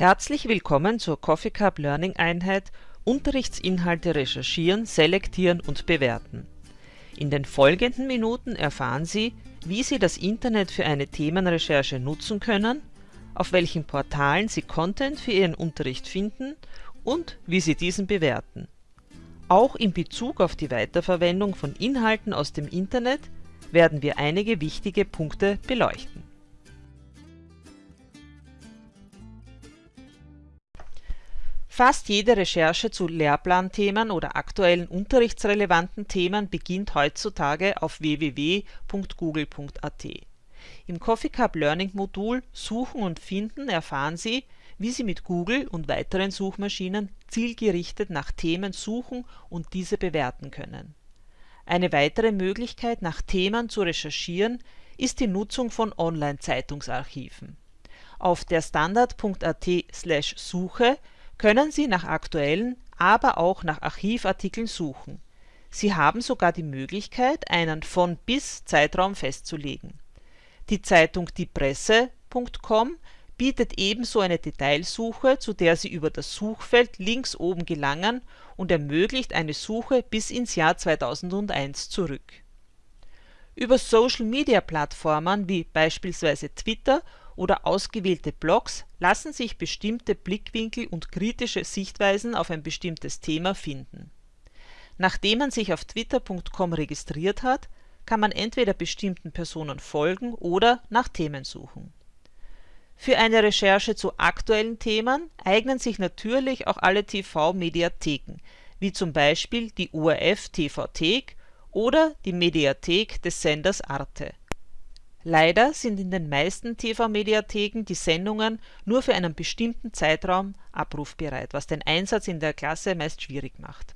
Herzlich willkommen zur Coffee Cup Learning Einheit Unterrichtsinhalte recherchieren, selektieren und bewerten. In den folgenden Minuten erfahren Sie, wie Sie das Internet für eine Themenrecherche nutzen können, auf welchen Portalen Sie Content für Ihren Unterricht finden und wie Sie diesen bewerten. Auch in Bezug auf die Weiterverwendung von Inhalten aus dem Internet werden wir einige wichtige Punkte beleuchten. Fast jede Recherche zu Lehrplanthemen oder aktuellen unterrichtsrelevanten Themen beginnt heutzutage auf www.google.at. Im Coffee Cup Learning Modul Suchen und Finden erfahren Sie, wie Sie mit Google und weiteren Suchmaschinen zielgerichtet nach Themen suchen und diese bewerten können. Eine weitere Möglichkeit nach Themen zu recherchieren ist die Nutzung von Online-Zeitungsarchiven. Auf der standard.at/suche können Sie nach aktuellen, aber auch nach Archivartikeln suchen. Sie haben sogar die Möglichkeit, einen Von-Bis-Zeitraum festzulegen. Die Zeitung diepresse.com bietet ebenso eine Detailsuche, zu der Sie über das Suchfeld links oben gelangen und ermöglicht eine Suche bis ins Jahr 2001 zurück. Über Social-Media-Plattformen wie beispielsweise Twitter oder ausgewählte Blogs lassen sich bestimmte Blickwinkel und kritische Sichtweisen auf ein bestimmtes Thema finden. Nachdem man sich auf twitter.com registriert hat, kann man entweder bestimmten Personen folgen oder nach Themen suchen. Für eine Recherche zu aktuellen Themen eignen sich natürlich auch alle TV-Mediatheken, wie zum Beispiel die ORF TV-Thek oder die Mediathek des Senders Arte Leider sind in den meisten TV-Mediatheken die Sendungen nur für einen bestimmten Zeitraum abrufbereit, was den Einsatz in der Klasse meist schwierig macht.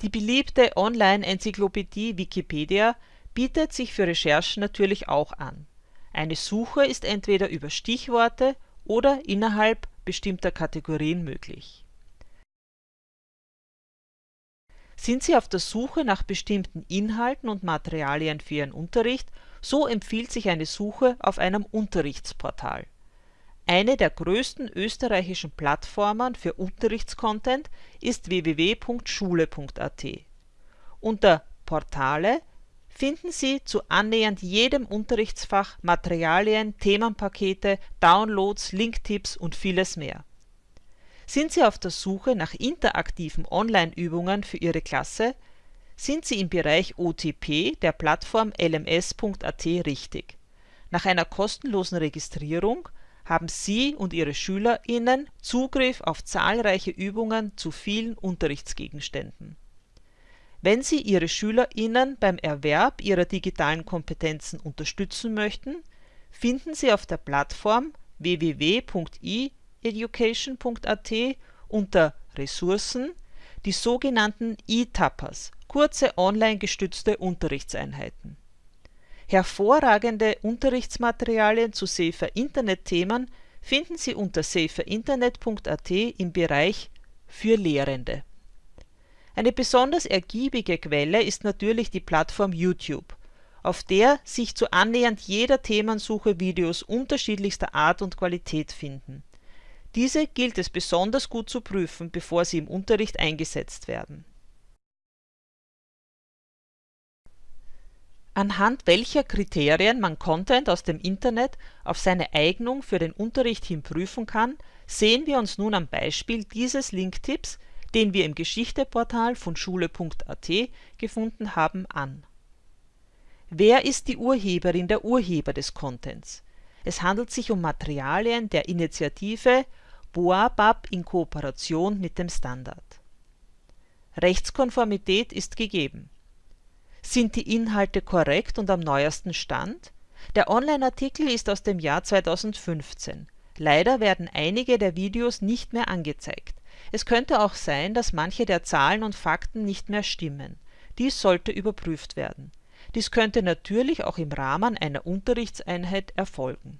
Die beliebte Online-Enzyklopädie Wikipedia bietet sich für Recherchen natürlich auch an. Eine Suche ist entweder über Stichworte oder innerhalb bestimmter Kategorien möglich. Sind Sie auf der Suche nach bestimmten Inhalten und Materialien für Ihren Unterricht so empfiehlt sich eine Suche auf einem Unterrichtsportal. Eine der größten österreichischen Plattformen für Unterrichtscontent ist www.schule.at. Unter Portale finden Sie zu annähernd jedem Unterrichtsfach Materialien, Themenpakete, Downloads, Linktipps und vieles mehr. Sind Sie auf der Suche nach interaktiven Online-Übungen für Ihre Klasse sind Sie im Bereich OTP der Plattform lms.at richtig. Nach einer kostenlosen Registrierung haben Sie und Ihre SchülerInnen Zugriff auf zahlreiche Übungen zu vielen Unterrichtsgegenständen. Wenn Sie Ihre SchülerInnen beim Erwerb ihrer digitalen Kompetenzen unterstützen möchten, finden Sie auf der Plattform www.eeducation.at unter Ressourcen die sogenannten E-Tappers kurze online gestützte Unterrichtseinheiten. Hervorragende Unterrichtsmaterialien zu Safer-Internet-Themen finden Sie unter saferinternet.at im Bereich Für Lehrende. Eine besonders ergiebige Quelle ist natürlich die Plattform YouTube, auf der sich zu annähernd jeder Themensuche Videos unterschiedlichster Art und Qualität finden. Diese gilt es besonders gut zu prüfen, bevor sie im Unterricht eingesetzt werden anhand welcher Kriterien man Content aus dem Internet auf seine Eignung für den Unterricht hin prüfen kann, sehen wir uns nun am Beispiel dieses Linktipps, den wir im Geschichteportal von schule.at gefunden haben, an. Wer ist die Urheberin der Urheber des Contents? Es handelt sich um Materialien der Initiative Boabab in Kooperation mit dem Standard. Rechtskonformität ist gegeben sind die Inhalte korrekt und am neuesten Stand? Der Online-Artikel ist aus dem Jahr 2015. Leider werden einige der Videos nicht mehr angezeigt. Es könnte auch sein, dass manche der Zahlen und Fakten nicht mehr stimmen. Dies sollte überprüft werden. Dies könnte natürlich auch im Rahmen einer Unterrichtseinheit erfolgen.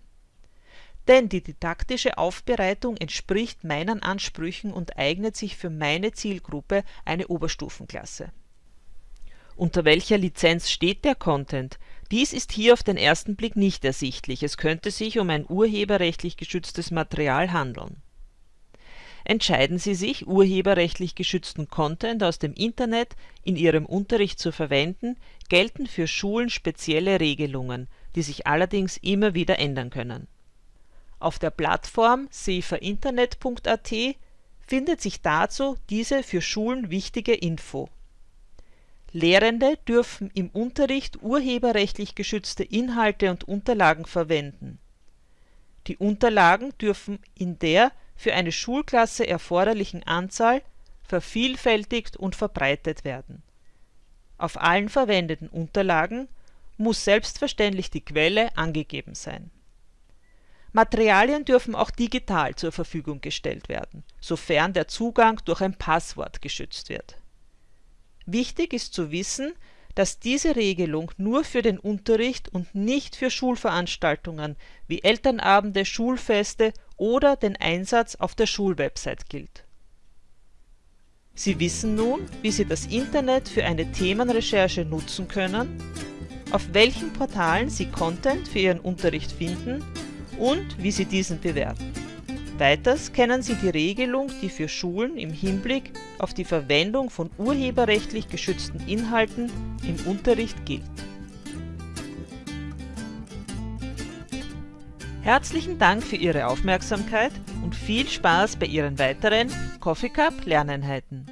Denn die didaktische Aufbereitung entspricht meinen Ansprüchen und eignet sich für meine Zielgruppe, eine Oberstufenklasse unter welcher Lizenz steht der Content? Dies ist hier auf den ersten Blick nicht ersichtlich, es könnte sich um ein urheberrechtlich geschütztes Material handeln. entscheiden Sie sich, urheberrechtlich geschützten Content aus dem Internet in Ihrem Unterricht zu verwenden, gelten für Schulen spezielle Regelungen, die sich allerdings immer wieder ändern können. Auf der Plattform saferinternet.at findet sich dazu diese für Schulen wichtige Info. Lehrende dürfen im Unterricht urheberrechtlich geschützte Inhalte und Unterlagen verwenden. Die Unterlagen dürfen in der für eine Schulklasse erforderlichen Anzahl vervielfältigt und verbreitet werden. Auf allen verwendeten Unterlagen muss selbstverständlich die Quelle angegeben sein. Materialien dürfen auch digital zur Verfügung gestellt werden, sofern der Zugang durch ein Passwort geschützt wird. Wichtig ist zu wissen, dass diese Regelung nur für den Unterricht und nicht für Schulveranstaltungen wie Elternabende, Schulfeste oder den Einsatz auf der Schulwebsite gilt. Sie wissen nun, wie Sie das Internet für eine Themenrecherche nutzen können, auf welchen Portalen Sie Content für Ihren Unterricht finden und wie Sie diesen bewerten. Weiters kennen Sie die Regelung, die für Schulen im Hinblick auf die Verwendung von urheberrechtlich geschützten Inhalten im Unterricht gilt. Herzlichen Dank für Ihre Aufmerksamkeit und viel Spaß bei Ihren weiteren Coffee Cup Lerneinheiten.